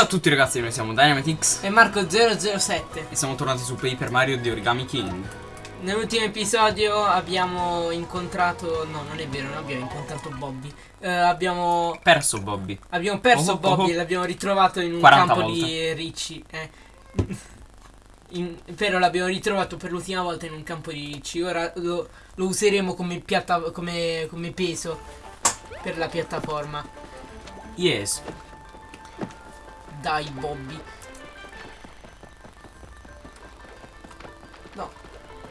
Ciao a tutti ragazzi, noi siamo Dynamitix e Marco007 e siamo tornati su Paper Mario di Origami King. Nell'ultimo episodio abbiamo incontrato, no non è vero, non abbiamo incontrato Bobby eh, Abbiamo perso Bobby Abbiamo perso Oh, oh, Bobby oh. e l'abbiamo ritrovato in un 40 campo volte. di ricci eh. In- Però l'abbiamo ritrovato per l'ultima volta in un campo di ricci Ora lo, lo useremo come, piatta- come, come peso per la piattaforma Yes. Dai Bobby No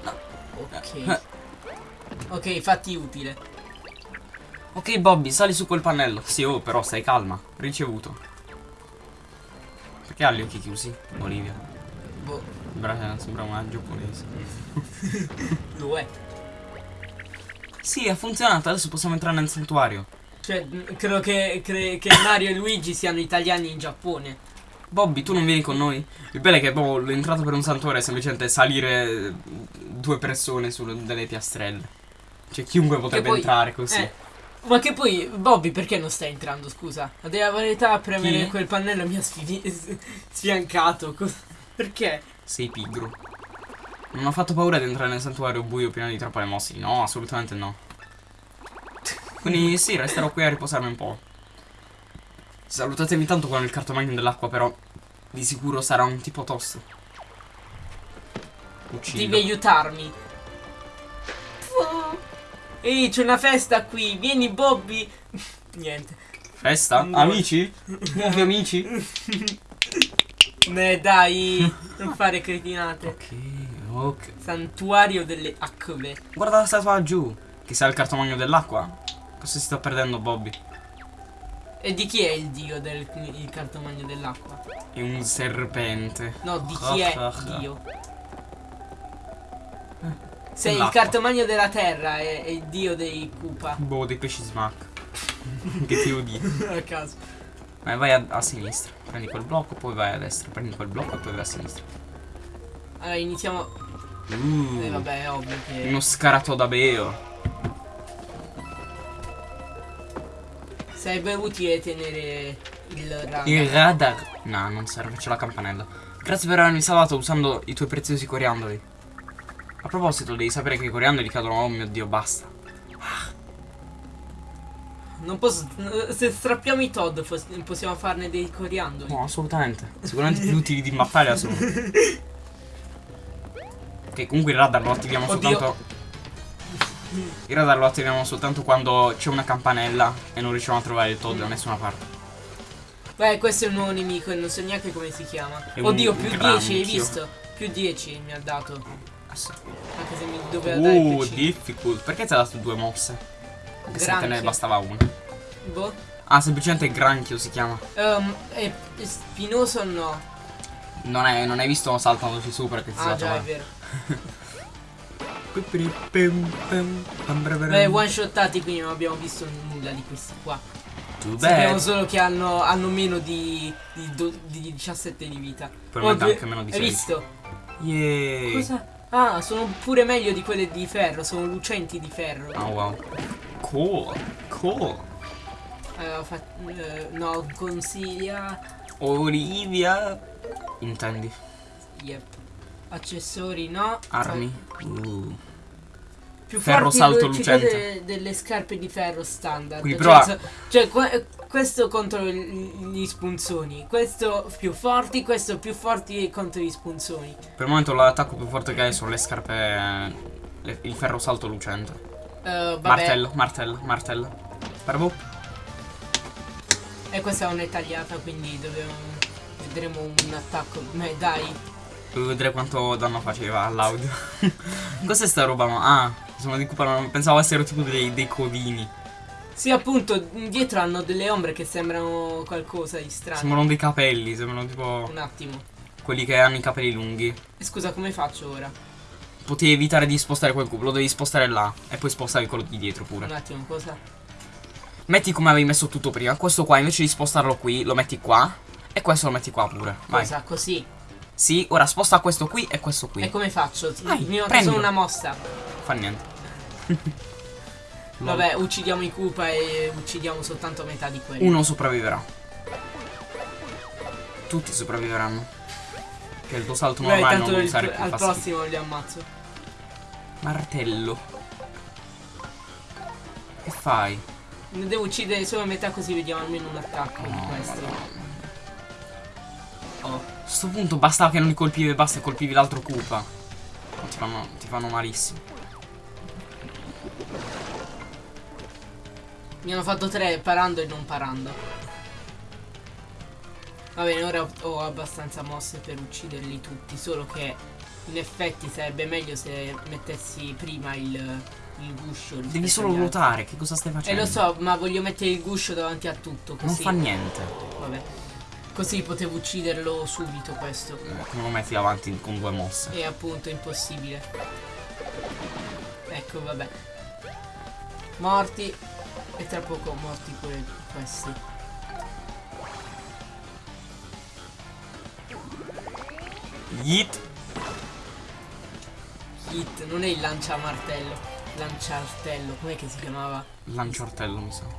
No. Ok Ok fatti utile Ok Bobby, sali su quel pannello. Sì, oh, però stai calma. Ricevuto. Perché ha gli occhi chiusi? Olivia. Boh Sembra, sembra una giapponese. lo è Sì, ha funzionato, adesso possiamo entrare nel santuario. Cioè credo che, cre- che Mario e Luigi siano italiani in Giappone Bobby, tu non vieni con noi? Il bello è che boh, l'entrata per un santuario è semplicemente salire due persone su delle piastrelle. Cioè, chiunque potrebbe poi- entrare così. Eh, ma che poi Bobby perché non stai entrando scusa? A dire la verità a premere Chi? quel pannello mi ha sfi- sfiancato Perché? Sei pigro. Non ho fatto paura di entrare nel santuario buio pieno di trappole mossi. No, assolutamente no. Quindi sì, resterò qui a riposarmi un po'. Salutatemi tanto con il cartomagno dell'acqua, però di sicuro sarà un tipo tosto. Uccido. Devi aiutarmi Ehi c'è una festa qui Vieni Bobby Niente Festa? No. Amici? Nuovi amici? Ne dai Non fare cretinate Ok, ok. Santuario delle acque Guarda la statua laggiù. Che sa il cartomagno dell'acqua. Cosa si sta perdendo Bobby? E di chi è il dio del il cartomagno dell'acqua? È un serpente. No, di chi è Ah, ah, ah. Dio? Se il cartomagno della terra è, è il dio dei Koopa. Boh, dei pesci smack. che ti dire? A caso. Eh, vai a, a sinistra. Prendi quel blocco, poi vai a destra. Prendi quel blocco e poi vai a sinistra. Allora iniziamo. Uh, Eh vabbè, è ovvio che. uno scaratodabeo. Sarebbe utile tenere il radar. Il radar. No, non serve, c'è la campanella. Grazie per avermi salvato usando i tuoi preziosi coriandoli. A proposito, devi sapere che i coriandoli cadono. Oh mio dio, basta. Non posso. Se strappiamo i Todd possiamo farne dei coriandoli. No, assolutamente. Sicuramente più utili di battaglia sono. Ok, comunque il radar lo attiviamo Oddio. soltanto. Il radar lo attiviamo soltanto quando c'è una campanella e non riusciamo a trovare il Todd da nessuna parte. Beh, questo è un nuovo nemico e non so neanche come si chiama. È Oddio, più 10, hai visto? Più 10 mi ha dato. Ah, sì. Anche se mi doveva dare più Uh, 5. difficult. Perché ti ha dato due mosse? Anche se te ne bastava una. Boh. Ah, semplicemente granchio si chiama. Ehm, è spinoso o no? Non, è, non hai visto saltandoci su perché ti Ah si già, è vero. Beh, one shotati quindi non abbiamo visto nulla di questi qua. Too Sappiamo bad. solo che hanno, hanno meno di, di, do- di 17 di vita. Probabilmente due- anche meno di Hai 16. visto? Yay. Cosa? Ah, sono pure meglio di quelle di ferro, sono lucenti di ferro. Oh wow. Cool. Cool. Eh, fa- eh, no, consiglia. Olivia. Intendi. Yep. Accessori no. Armi. Uh. Più Ferro forti salto lucente. delle scarpe di ferro standard. Cioè, prova- cioè, que- questo contro gli spunzoni. Questo più forti, questo più forti contro gli spunzoni. Per il momento l'attacco più forte che hai sono le scarpe. le- il ferro salto lucente. Vabbè. Martello, martello, martello. Bravo. E questa è una tagliata, quindi dobbiamo. Vedremo un attacco. Beh, dai. Devo vedere quanto danno faceva all'audio. Cos'è sta roba? Ah, sono di Koopa, non- pensavo essero tipo dei, dei codini. Sì, appunto, dietro hanno delle ombre che sembrano qualcosa di strano. Sembrano dei capelli, sembrano tipo Un attimo. quelli che hanno i capelli lunghi. E scusa, come faccio ora? Potevi evitare di spostare quel cubo, lo devi spostare là. E poi spostavi quello di dietro Un pure. attimo, cosa? Metti come avevi messo tutto prima. Questo qua invece di spostarlo qui, lo metti qua. E questo lo metti qua pure. Vai. Cosa? Così. Sì, ora sposta questo qui e questo qui. E come faccio? Vai, Mi solo una mossa. Fa niente. Vabbè, uccidiamo i Koopa e uccidiamo soltanto metà di quelli. Uno sopravviverà. tutti sopravviveranno. Che il tuo salto normale tanto non usare più al fastidio. prossimo li ammazzo. Martello. Che fai? Ne devo uccidere solo metà così vediamo almeno un attacco No, madonna. Oh. A sto punto bastava che non li colpivi e basta e colpivi l'altro Koopa. Ti fanno, ti fanno malissimo. Mi hanno fatto tre parando e non parando. Va bene, ora ho- abbastanza mosse per ucciderli tutti, solo che in effetti sarebbe meglio se mettessi prima il, il guscio. Devi solo ruotare, che cosa stai Eh facendo? lo so, ma voglio mettere il guscio davanti a tutto, Non così. fa niente. Vabbè. Così potevo ucciderlo subito questo. Eh, Come lo metti avanti con due mosse? E appunto è impossibile. Ecco, vabbè. Morti. E tra poco morti pure questi. Yeet. Hit, non è il lanciamartello. Lanciartello, com'è che si chiamava? Lanciartello mi sa.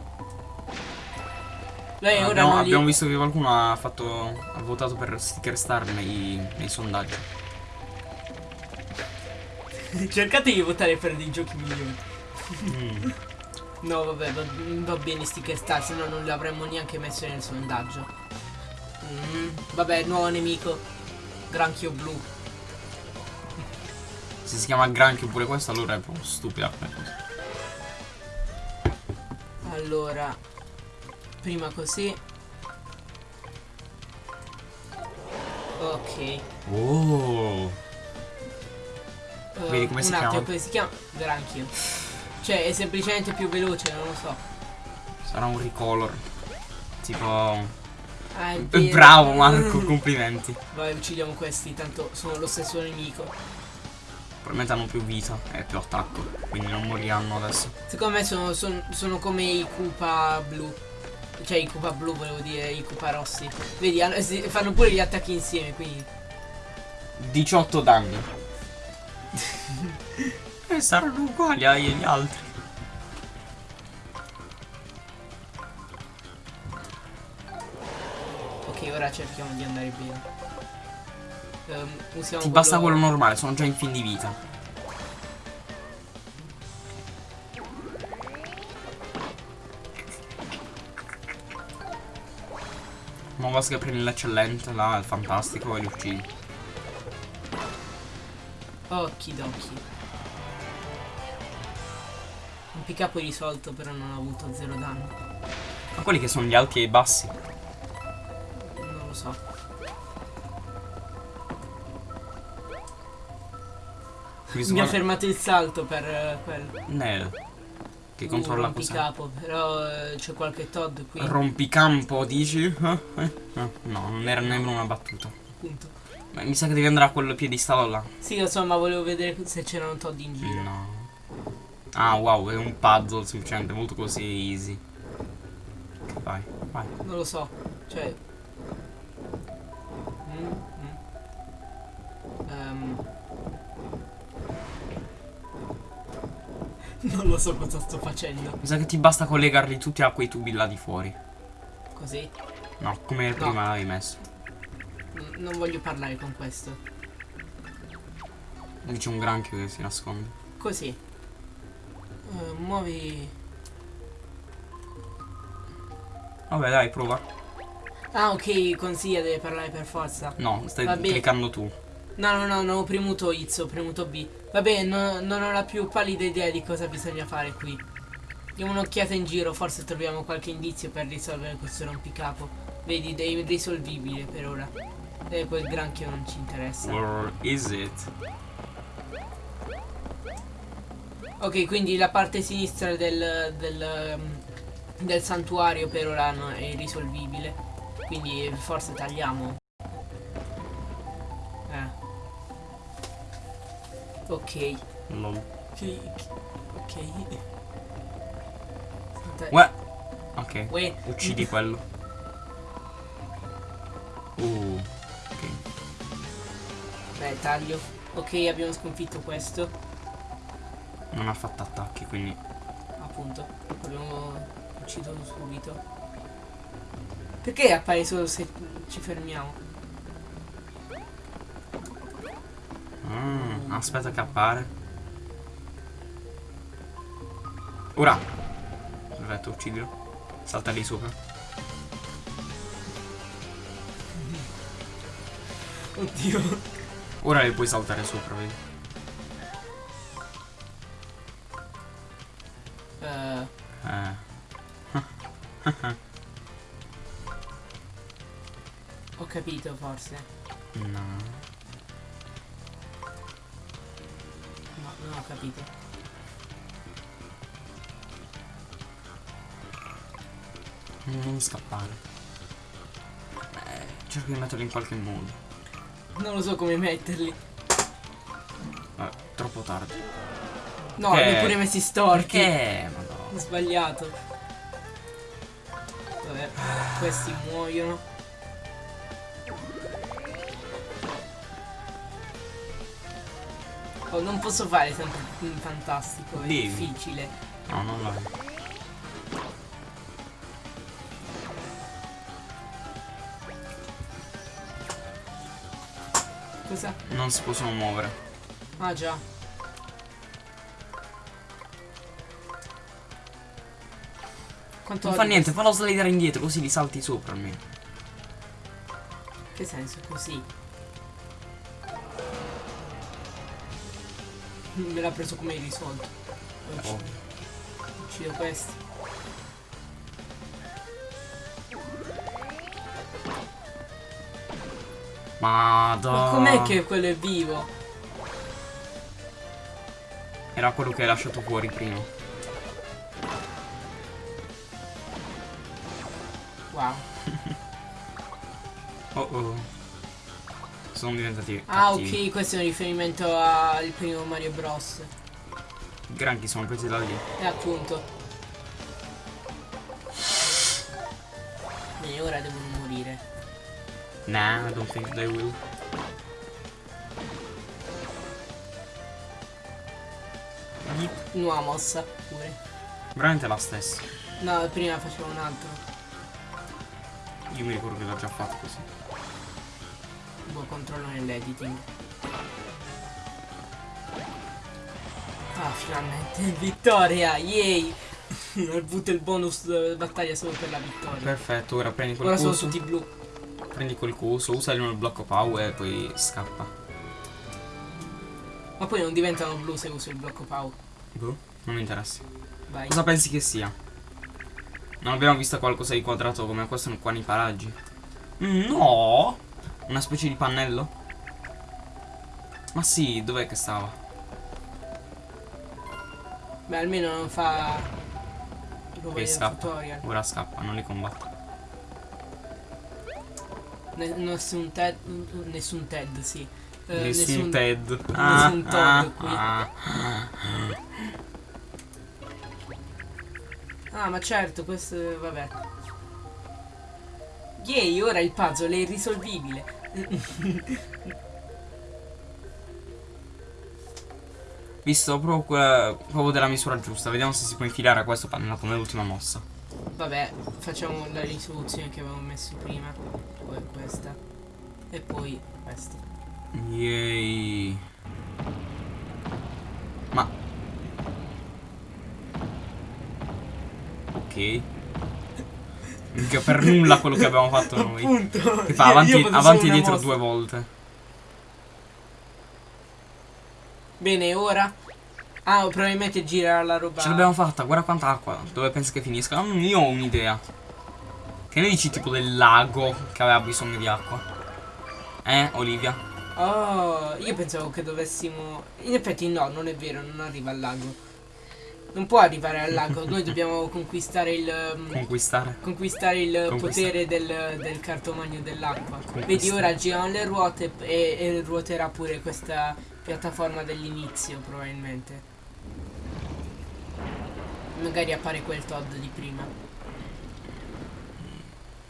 Lei ora abbiamo, li- abbiamo visto che qualcuno ha fatto. ha votato per sticker star nei, nei sondaggi. Cercate di votare per dei giochi migliori. Mm. No, vabbè, va, va bene sticker star, se no non l'avremmo neanche messo nel sondaggio. Mm, vabbè, nuovo nemico. Granchio blu. Se si chiama granchio pure questo, allora è proprio stupida. Allora, prima così. Ok. Oh. Uh, Vedi come si un attimo, chiama? come si chiama? Granchio. Cioè, è semplicemente più veloce, non lo so. Sarà un recolor. Tipo. Ah, Eh. Bravo Marco, complimenti. Vai, uccidiamo questi, tanto sono lo stesso nemico. Probabilmente hanno più vita e più attacco. Quindi non moriranno adesso. Secondo me sono, son- sono come i Koopa blu. Cioè i Koopa blu volevo dire, i Koopa rossi. Vedi, hanno- fanno pure gli attacchi insieme, quindi. 18 danni. e saranno uguali agli altri. Ok, ora cerchiamo di andare bene. Ehm, usiamo Ti basta quello- quello normale, sono già in fin di vita. Ma basta che prendi l'eccellente, là, il fantastico e li uccidi. Okidoki. Un pick up risolto, però non ho avuto zero danno. Ma quelli che sono gli alti e i bassi. Non lo so. Mi ha fermato il salto per eh, quello. Nel. Che Uh, controlla cos'è. rompicapo, però eh, c'è qualche Todd qui. Rompicampo, dici? Eh? Eh? No, no, non era nemmeno una battuta. appunto. Ma mi sa che devi andare a quel piedistallo là. Sì, insomma, volevo vedere se c'erano Todd in giro. No. Ah, wow, è un puzzle semplicemente, molto così easy. Vai, vai. Non lo so. Cioè. Mm, mm. Ehm. Non lo so cosa sto facendo. Mi sa che ti basta collegarli tutti a quei tubi là di fuori. Così. No, come prima l'avevi messo. N- non voglio parlare con questo. C'è un granchio che si nasconde. Così. Eh, muovi. Vabbè, dai, prova. Ah, ok, consiglia deve parlare per forza. No, stai cliccando tu. No, no, no, non ho premuto X, ho premuto B. Vabbè, no- non ho la più pallida idea di cosa bisogna fare qui. Diamo un'occhiata in giro, forse troviamo qualche indizio per risolvere questo rompicapo. Vedi, è irrisolvibile per ora. E quel granchio non ci interessa. Where is it? Ok, quindi la parte sinistra del, del, um, del santuario per ora no- è irrisolvibile. Quindi forse tagliamo. Ok. Sì, Ok. Uè. Ok. Uè. Uccidi quello. Uh. Ok. Beh, taglio. Ok, abbiamo sconfitto questo. Non ha fatto attacchi, quindi. Appunto. Abbiamo ucciso subito. Perché appare solo se ci fermiamo? Mm, aspetta che appare. Ora. Perfetto, uccidilo. Salta lì sopra. Oddio. Ora le puoi saltare sopra, vedi? Eh, Eh. ho capito forse. No. Non ho capito. Non scappare. Eh, cerco di metterlo in qualche modo. Non lo so come metterli. Eh, troppo tardi. No, ho pure messi storti. Perché? Madonna. Ho sbagliato. Vabbè, questi muoiono. Oh, non posso fare sempre un fantastico, è Devi. difficile. No, non vai. Cosa? Non si possono muovere. Ah già. Quanto Non fa niente, fallo slidare indietro così li salti sopra almeno. Che senso? Così. Me l'ha preso come risolto. Oh. Uccido questi. Madonna. Ma com'è che quello è vivo? Era quello che hai lasciato fuori prima. Wow. Oh oh. Sono diventati Ah cattivi. ok, questo è un riferimento al primo Mario Bros. Granchi sono presi da lì. E appunto. Bene, ora devono morire. Nah, I don't think they will. Nuova mossa pure. Veramente la stessa. No, prima facevo un altro. Io mi ricordo che l'ho già fatto così. Buon controllo nell'editing. Ah, finalmente vittoria! Yay! Ho avuto il bonus eh, battaglia solo per la vittoria. Perfetto, ora prendi quel Ora sono coso. tutti blu. Prendi quel coso, usalo nel blocco power e poi scappa. Ma poi non diventano blu se uso il blocco Pau. Boh, non mi interessa. Vai. Cosa pensi che sia? Non abbiamo visto qualcosa di quadrato come questo qua nei paraggi? Mm, No! Una specie di pannello? Ma sì, dov'è che stava? Beh, almeno non fa. Tipo scappa. tutorial. Ora scappa, non li combatto. Ne- nessun Ted. Nessun Ted, sì. Eh, nessun, Ted. nessun Todd qui. ah. Ah, ma certo, questo. Vabbè. Yay, ora il puzzle è irrisolvibile. Visto proprio, quella- proprio della misura giusta. Vediamo se si può infilare a questo pannello come l'ultima mossa. Vabbè, facciamo la risoluzione che avevamo messo prima. Poi questa. E poi questa. Yay. Ma. Ok. Per nulla quello che abbiamo fatto noi. Appunto. Che fa io- avanti, io avanti e dietro mossa. due volte. Bene, ora. Ah, probabilmente gira la roba. Ce l'abbiamo fatta, guarda quanta acqua. Dove pensi che finisca? Mm, io ho un'idea. Che ne dici tipo del lago che aveva bisogno di acqua? Eh, Olivia? Oh, io pensavo che dovessimo. In effetti, no, non è vero, non arriva al lago. Non può arrivare al lago, noi dobbiamo conquistare il. um, Conquistare. conquistare il Conquista- potere del, del cartomagno dell'acqua. Vedi, ora girano le ruote e, e ruoterà pure questa piattaforma dell'inizio, probabilmente. Magari appare quel Todd di prima.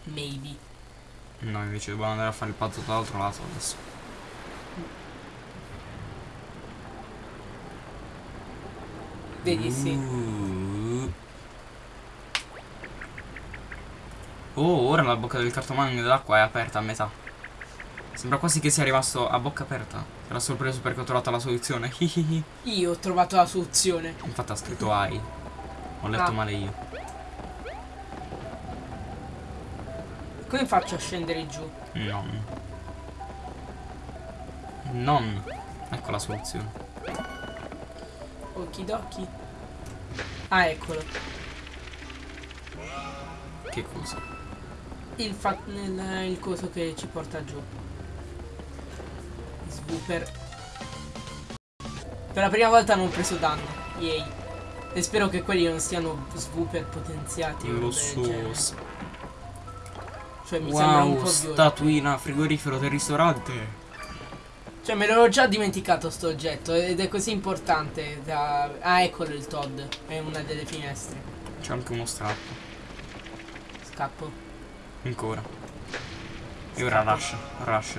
Maybe. No, invece dobbiamo andare a fare il patto dall'altro lato adesso. Vedi, sì. Uh. Oh, ora la bocca del cartomagno dell'acqua è aperta a metà. Sembra quasi che sia rimasto a bocca aperta. Era sorpreso perché ho trovato la soluzione. Io ho trovato la soluzione. Infatti ha scritto AI. Ho letto Ah. male io. Come faccio a scendere giù? Non. Non. Ecco la soluzione. Okidoki. Ah, eccolo. Che cosa? Il, il, il coso che ci porta giù. Swooper. Per la prima volta non ho preso danno. Yay. E spero che quelli non siano swooper potenziati. Lo so. Cioè mi sembra un Wow, po' statuina frigorifero del ristorante. Cioè me l'ero già dimenticato sto oggetto ed è così importante da... Ah eccolo il Todd, è una delle finestre. C'è anche uno strappo. Scappo. Ancora. E ora rush. Rush.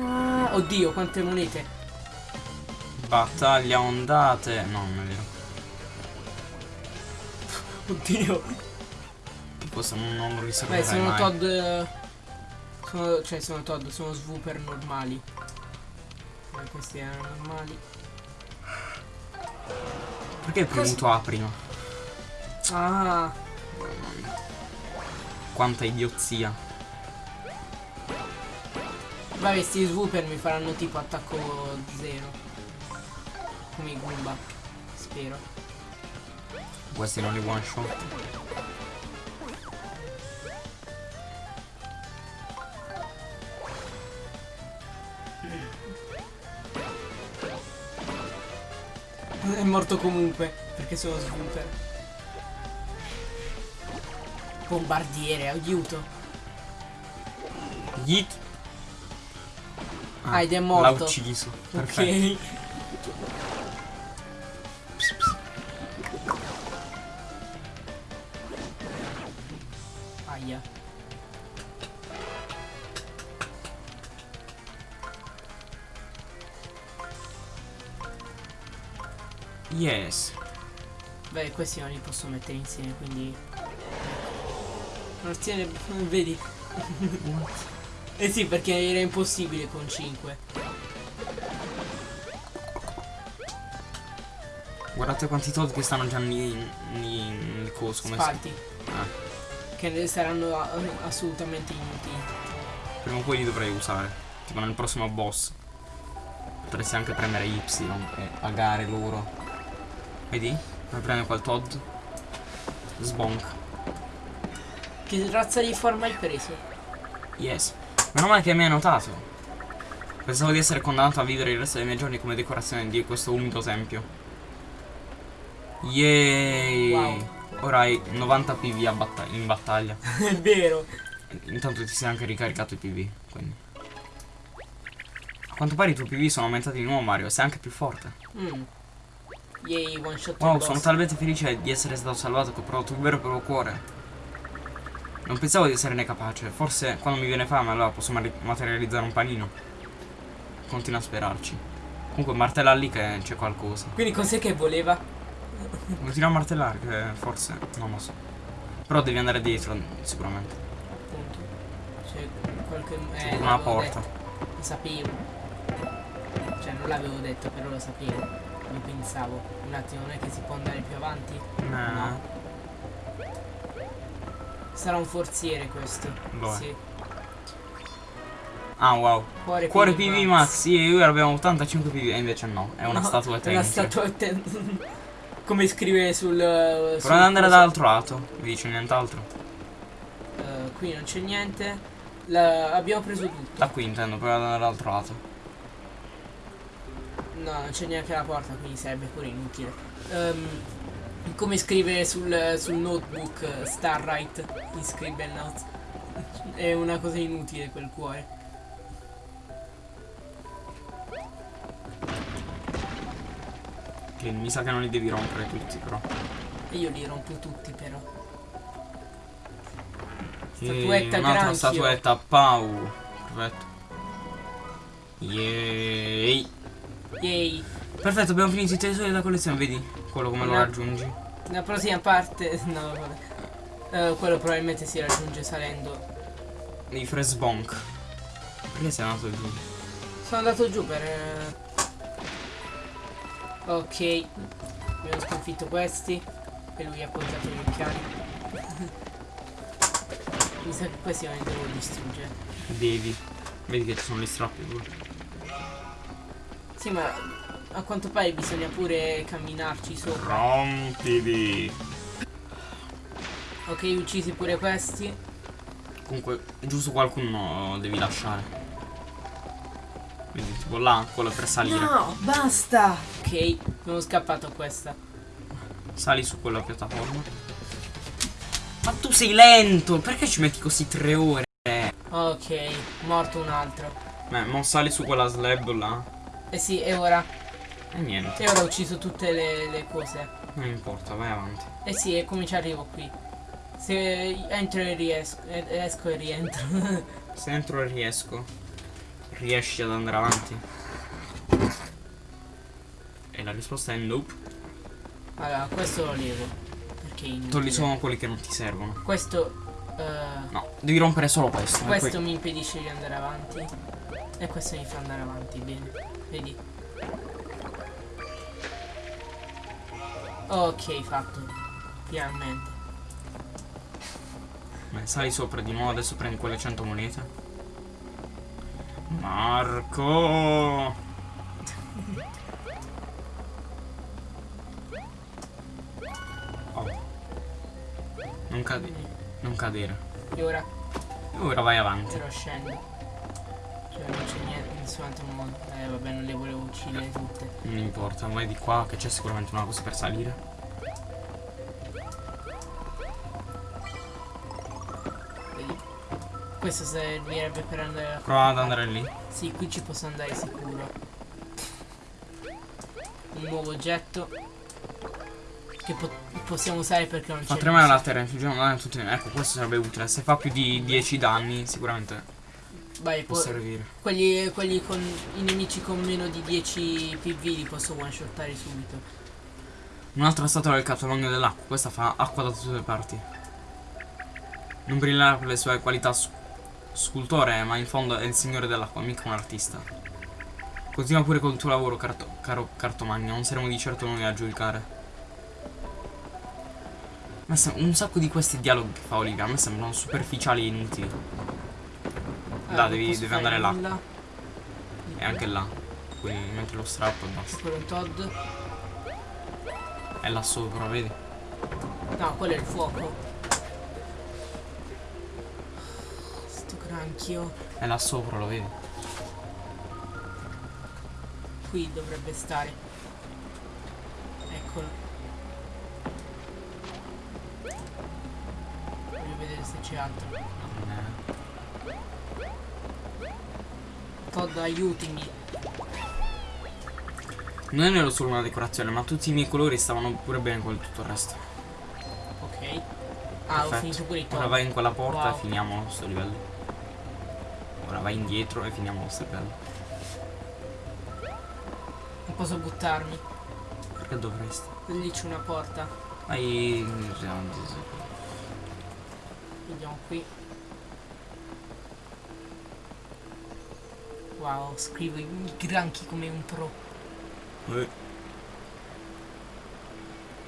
Ah, oddio quante monete. Battaglia ondate. No, non è vero. Oddio. Questo non, non lo Beh risolverai sono mai. Todd... eh, Sono, cioè sono Todd, sono swooper normali. Eh, questi erano normali. Perché hai premuto A prima? Ah, Mamma mia. Quanta idiozia. vabbè sti swooper mi faranno tipo attacco zero. Come i Goomba. Spero. Questi non li one shot. È morto comunque, perché sono swooper. Bombardiere, aiuto. Yeet. Ah, ed è L'ha morto. ucciso. Perfetto. Ok. Yes. Beh, questi non li posso mettere insieme, quindi... Non tiene... Vedi? eh sì, perché era impossibile con 5. Guardate quanti Todd che stanno già nel coso. Come si... Spalti. Ah, Che saranno assolutamente inutili. prima o poi li dovrei usare. Tipo nel prossimo boss. Potresti anche premere Y e pagare loro. Vedi? Puoi prendere quel Todd. Sbonk. Che razza di forma hai preso? Yes. Meno male che mi hai notato. Pensavo di essere condannato a vivere il resto dei miei giorni come decorazione di questo umido tempio. Yay! Wow. Ora hai 90 PV batta- in battaglia. È vero. Intanto ti sei anche ricaricato i PV. Quindi. A quanto pare i tuoi PV sono aumentati di nuovo, Mario. Sei anche più forte. Mm. Yay, one shot Wow, il sono talmente felice di essere stato salvato che ho provato il vero proprio cuore. Non pensavo di esserne capace. Forse quando mi viene fame allora posso materializzare un panino. Continua a sperarci. Comunque martella lì che c'è qualcosa. Quindi cos'è che voleva? Continua a martellare che forse. Non lo so. Però devi andare dietro, sicuramente. Appunto. C'è qualche... Eh, una porta. detto. Lo sapevo. Cioè, non l'avevo detto, però lo sapevo. Lo pensavo. Un attimo, non è che si può andare più avanti? No. Sarà un forziere questo. È. Sì. Ah wow. Cuore, Cuore PV PV Max, sì, io abbiamo 85 PV. E invece no, è una No, statuetta È una statuetta. Come scrive sul. sul Prova ad andare dall'altro lato. Mi dice nient'altro. Eh, qui non c'è niente. La- abbiamo preso tutto. Da qui intendo, prova ad andare dall'altro lato. No, non c'è neanche la porta, quindi sarebbe pure inutile. Ehm, come scrive sul, sul notebook Starlight in Scribble Notes. È una cosa inutile quel cuore. Che mi sa che non li devi rompere tutti però. E io li rompo tutti però. Statuetta un'altra statuetta Pau. Perfetto. Yay. Yay. Perfetto, abbiamo finito i tesori della collezione, vedi? Quello come lo No. raggiungi. La prossima parte. No, vabbè. Eh, quello probabilmente si raggiunge salendo. I Fresbonk. Perché sei andato giù? Sono andato giù per... eh, Ok. Abbiamo sconfitto questi. E lui ha appoggiato gli occhiali. Mi sa che questi non li devo distruggere. Devi. Vedi che ci sono gli strappi pure. Sì, ma a quanto pare bisogna pure camminarci sopra. Rompili. Ok, uccisi pure questi. Comunque, giusto qualcuno devi lasciare. Quindi tipo là, quello per salire. basta! Ok, sono scappato a questa. Sali su quella piattaforma. Ma tu sei lento! Perché ci metti così tre ore? Ok, morto un altro. Beh, non sali su quella slab là. Eh sì, e ora? E niente. E ora ho ucciso tutte le, le cose. Non importa, vai avanti. Eh sì, e come ci arrivo qui? Se entro e riesco, eh, esco e rientro. Se entro e riesco, riesci ad andare avanti? E la risposta è nope. allora, questo lo levo. Perché è inutile. Togli solo quelli che non ti servono. Questo... eh, No, devi rompere solo questo. e questo poi- mi impedisce di andare avanti. E questo mi fa andare avanti, bene. Vedi? Ok, fatto. Finalmente. Beh, sali sopra di nuovo, adesso prendi quelle 100 monete. Marco! Oh. Non cade. Non cadere. E ora, E ora vai avanti. ora scendo. Cioè non c'è niente, altro modo. Eh vabbè, non le volevo uccidere tutte. Non importa, vai di qua che c'è sicuramente una cosa per salire. Vedi? Questo servirebbe per andare a... Prova ad andare lì. Sì, qui ci posso andare sicuro. Un nuovo oggetto. Che po- possiamo usare perché non c'è... Fa tremare la terra, infliggiamo danni a tutti. Ecco, questo sarebbe utile. Se fa più di 10 danni, sicuramente Vai, può servire. quelli, quelli con i nemici con meno di 10 PV li posso one shottare subito. Un'altra statua del capologno dell'acqua. Questa fa acqua da tutte le parti. Non brillerà per le sue qualità scultore, ma in fondo è il signore dell'acqua, mica un artista. Continua pure col tuo lavoro, carto- caro cartomagno. Non saremo di certo noi a giudicare. Un sacco di questi dialoghi che fa Olivia a me sembrano superficiali e inutili. Là, non devi- devi andare là. nulla. E anche là. Quindi metti lo strappo e basta. Quello è Todd. È là sopra, vedi? No, quello è il fuoco. Sto granchio. È là sopra, lo vedi? Qui dovrebbe stare. Eccolo. Voglio vedere se c'è altro. Eh, Todd, aiutami. Non ero solo una decorazione, ma tutti i miei colori stavano pure bene con tutto il resto. Ok. Ah, ho Perfetto. finito pure i Ora vai in quella porta Wow. e finiamo questo livello. Ora vai indietro e finiamo questo livello. Non posso buttarmi. Perché dovresti? Lì c'è una porta. Vai. Vediamo qui. Wow, scrivo i granchi come un pro. Eh,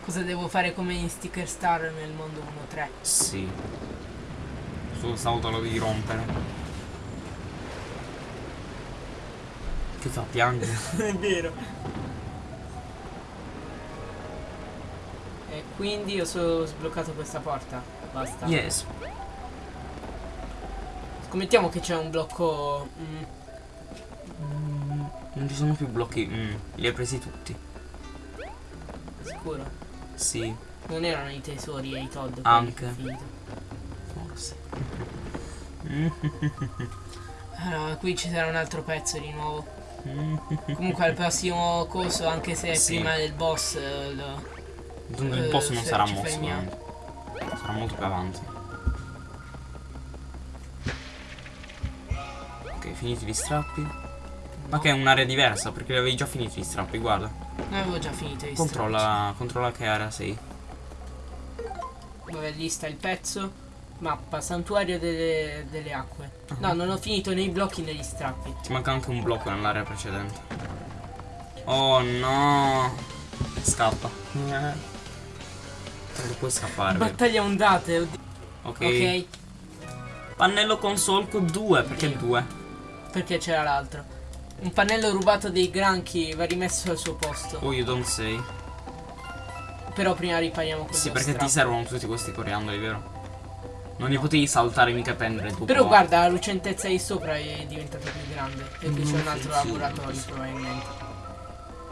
Cosa devo fare come in Sticker Star nel mondo 1.3? Sì. Solo stavolta lo devi rompere. Che fa piangere? È vero. E quindi ho solo sbloccato questa porta. Basta. Yes. Scommettiamo che c'è un blocco. mm, ci sono più blocchi. Mm, li hai presi tutti. sicuro. Sì, Non erano i tesori e i Todd. Anche. forse. Allora, qui ci sarà un altro pezzo di nuovo. Comunque al prossimo corso, anche se Sì. prima del boss, eh, lo- Dunque il Eh, boss non sarà mosso. eh. Sarà molto più avanti. Ok, finiti gli strappi. Ma che è un'area diversa perché avevi già finito gli strappi, guarda. Non avevo già finito i Controlla, controlla che area sei. strappi. Vabbè, lì sta il pezzo. Mappa, santuario delle, delle acque. No, Ah. non ho finito nei blocchi negli strappi. Ti manca anche un blocco nell'area precedente. Oh no. Scappa. Eh. Non puoi scappare. Battaglia ondate. oddio. Ok. Ok, Pannello con solco 2. Perché 2? perché c'era l'altro. Un pannello rubato dei granchi va rimesso al suo posto. Oh, you don't say. Però prima ripariamo questo Sì, perché ti strappo. servono tutti questi coriandoli, vero? Non li potevi saltare mica e prendere dopo. Però guarda, la lucentezza di sopra è diventata più grande. Perché c'è un altro Sì, sì. laboratorio probabilmente.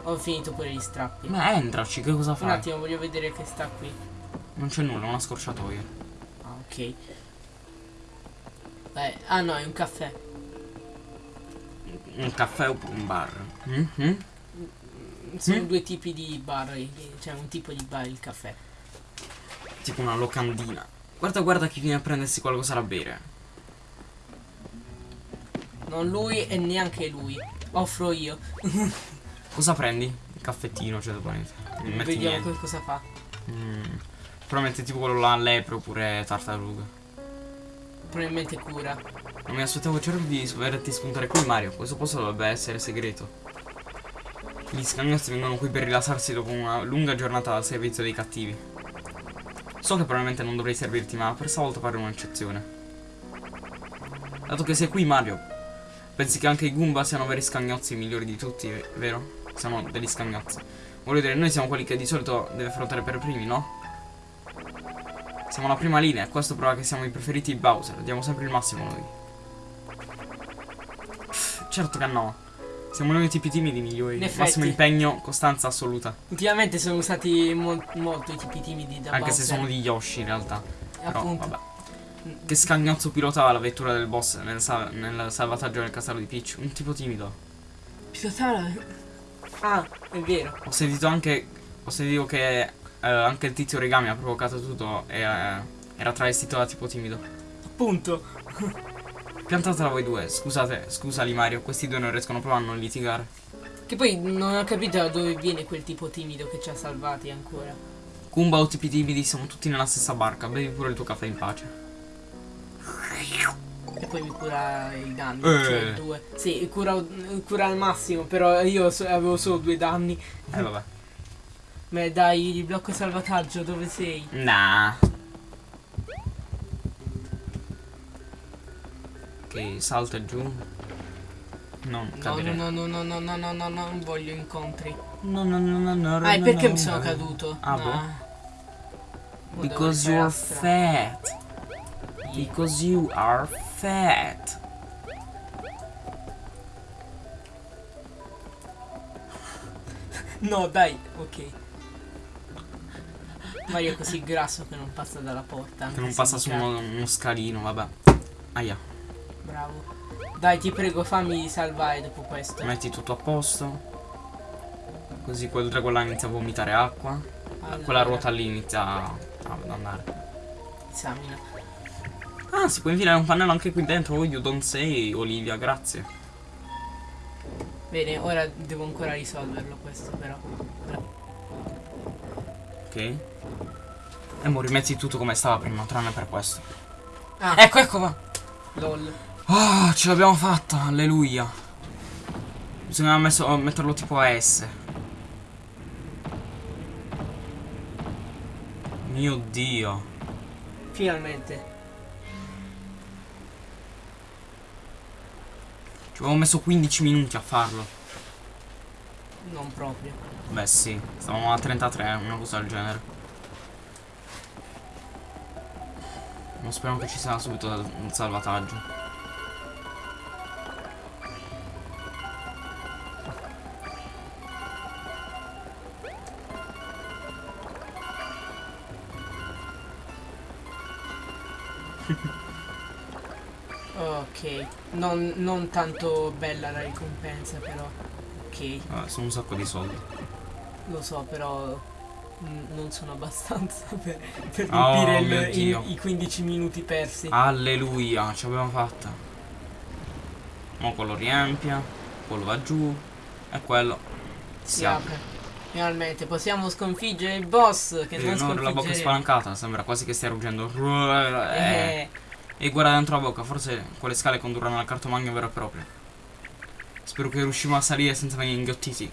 Ho finito pure gli strappi. Ma entraci, che cosa Un fai? attimo, voglio vedere che sta qui. Non c'è nulla, una scorciatoia. Ah, ok. Eh, ah no, è un caffè. Un caffè oppure un bar? Mhm. Sono Mm. due tipi di bar, cioè un tipo di bar, il caffè. Tipo una locandina. Guarda, guarda chi viene a prendersi qualcosa da bere. Non lui e neanche lui. Offro io. Cosa prendi? Il caffettino, cioè dopo niente. Non metti Vediamo niente. cosa fa. Mm. Probabilmente tipo quello là, lepre oppure tartaruga. Probabilmente cura. Non mi aspettavo certo di vederti spuntare qui Mario. Questo posto dovrebbe essere segreto. Gli scagnozzi vengono qui per rilassarsi dopo una lunga giornata al servizio dei cattivi. So che probabilmente non dovrei servirti, ma per stavolta farò un'eccezione. Dato che sei qui Mario, pensi che anche i Goomba siano veri scagnozzi migliori di tutti, vero? Siamo degli scagnozzi. Voglio dire, noi siamo quelli che di solito deve affrontare per primi, no? Siamo la prima linea questo prova che siamo i preferiti di Bowser. Diamo sempre il massimo noi. Certo che no. Siamo noi i tipi timidi migliori. In effetti. Massimo impegno, costanza assoluta. Ultimamente sono usati mol- molto i tipi timidi da Anche se Bowser. sono di Yoshi in realtà. Però Appunto. vabbè. Che scagnozzo pilotava la vettura del boss nel, sa- nel salvataggio del castello di Peach? Un tipo timido. Pilotava. Ah, è vero. Ho sentito anche. Ho sentito che eh, anche il tizio origami ha provocato tutto e eh, era travestito da tipo timido. Appunto. Piantatela voi due, scusate, scusali Mario, questi due non riescono proprio a non litigare. Che poi non ho capito da dove viene quel tipo timido che ci ha salvati ancora. Kumba o tipi timidi siamo tutti nella stessa barca, bevi pure il tuo caffè in pace. E poi mi cura i danni. Eh. Cioè due. Sì, cura, cura al massimo, però io so- avevo solo due danni. Eh vabbè. Ma dai, il blocco salvataggio, dove sei? Nah. Ok, salta giù. Non No, cadere. no, no, no, no, no, no, no, no, non voglio incontri. No, no, no, no, no, Ah, e no, perché no, mi sono no. caduto? Ah, No. boh. Because you're fat. Because you are fat. No, dai, ok. Mario è così grasso che non passa dalla porta. Che non passa su uno, uno scalino, vabbè. Aia, Bravo. Dai, ti prego, fammi salvare dopo questo. metti tutto a posto. Così quel drago là inizia a vomitare acqua. Allora, Quella ruota lì inizia a- ad andare. Esamina. Ah, si può infilare un pannello anche qui dentro. Oh, you don't say, Olivia, grazie. Bene, ora devo ancora risolverlo questo però. Ok. E mo rimetti tutto come stava prima, tranne per questo. Ah, Ecco, ecco, va. lol. Ah, ce l'abbiamo fatta, alleluia. Bisognava messo- metterlo tipo a S. Mio dio. Finalmente. Ci avevo messo 15 minuti a farlo. Non proprio. Beh sì, stavamo a 33, una cosa del genere. Non speriamo che ci sia subito un salvataggio. Ok. Non, non tanto bella la ricompensa però. Ok, Eh, sono un sacco di soldi. lo so però. Non sono abbastanza per, per Oh, riempire il- i- Dio. i, 15 minuti persi. Alleluia, ce l'abbiamo fatta. Mo quello riempia, quello va giù e quello si si apre. apre. Finalmente possiamo sconfiggere il boss che Eh, non no, la bocca spalancata, sembra quasi che stia ruggendo. Eh. E guarda dentro la bocca, forse quelle scale condurranno al cartomagno vero e proprio. Spero che riusciremo a salire senza venire inghiottiti.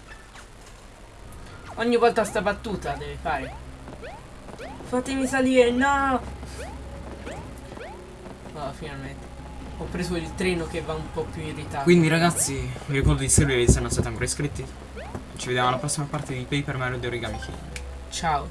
ogni volta sta battuta deve fare. Fatemi salire, no! Oh, finalmente. Ho preso il treno che va un po' più irritato. Quindi ragazzi, vi ricordo di iscrivervi se non siete ancora iscritti. Ci vediamo alla prossima parte di Paper Mario di Origami King. Ciao.